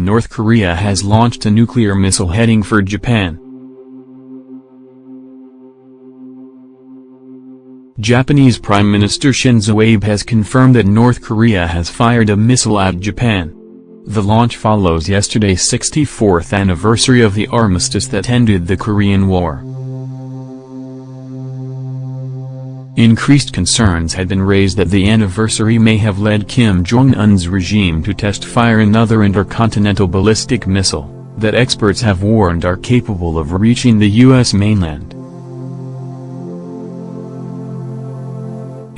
North Korea has launched a nuclear missile heading for Japan. Japanese Prime Minister Shinzo Abe has confirmed that North Korea has fired a missile at Japan. The launch follows yesterday's 64th anniversary of the armistice that ended the Korean War. Increased concerns had been raised that the anniversary may have led Kim Jong-un's regime to test-fire another intercontinental ballistic missile, that experts have warned are capable of reaching the U.S. mainland.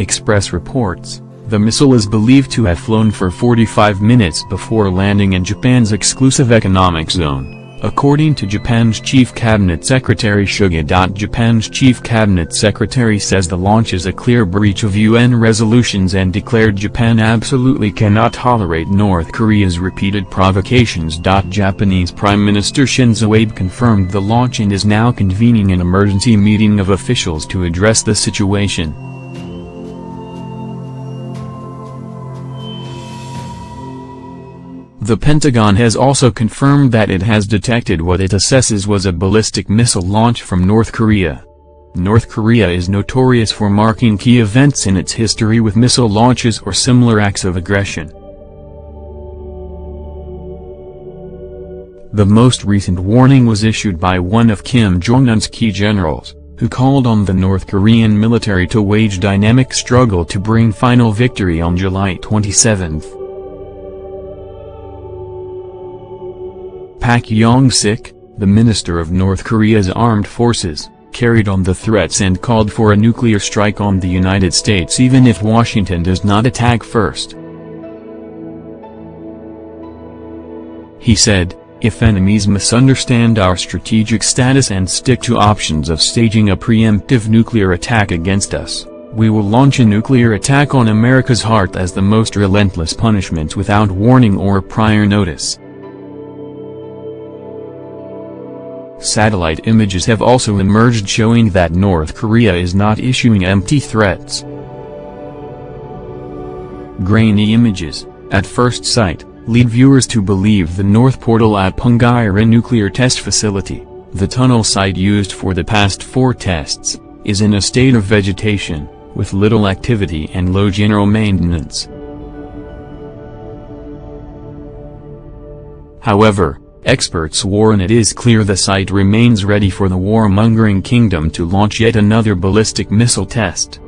Express reports, the missile is believed to have flown for 45 minutes before landing in Japan's exclusive economic zone. According to Japan's Chief Cabinet Secretary Suga. Japan's Chief Cabinet Secretary says the launch is a clear breach of UN resolutions and declared Japan absolutely cannot tolerate North Korea's repeated provocations. Japanese Prime Minister Shinzo Abe confirmed the launch and is now convening an emergency meeting of officials to address the situation. The Pentagon has also confirmed that it has detected what it assesses was a ballistic missile launch from North Korea. North Korea is notorious for marking key events in its history with missile launches or similar acts of aggression. The most recent warning was issued by one of Kim Jong-un's key generals, who called on the North Korean military to wage dynamic struggle to bring final victory on July 27. Pak Yong-sik, the minister of North Korea's armed forces, carried on the threats and called for a nuclear strike on the United States even if Washington does not attack first. He said, if enemies misunderstand our strategic status and stick to options of staging a preemptive nuclear attack against us, we will launch a nuclear attack on America's heart as the most relentless punishment without warning or prior notice. Satellite images have also emerged showing that North Korea is not issuing empty threats. Grainy images, at first sight, lead viewers to believe the North Portal at Punggye-ri nuclear test facility, the tunnel site used for the past four tests, is in a state of vegetation, with little activity and low general maintenance. However, Experts warn it is clear the site remains ready for the warmongering kingdom to launch yet another ballistic missile test.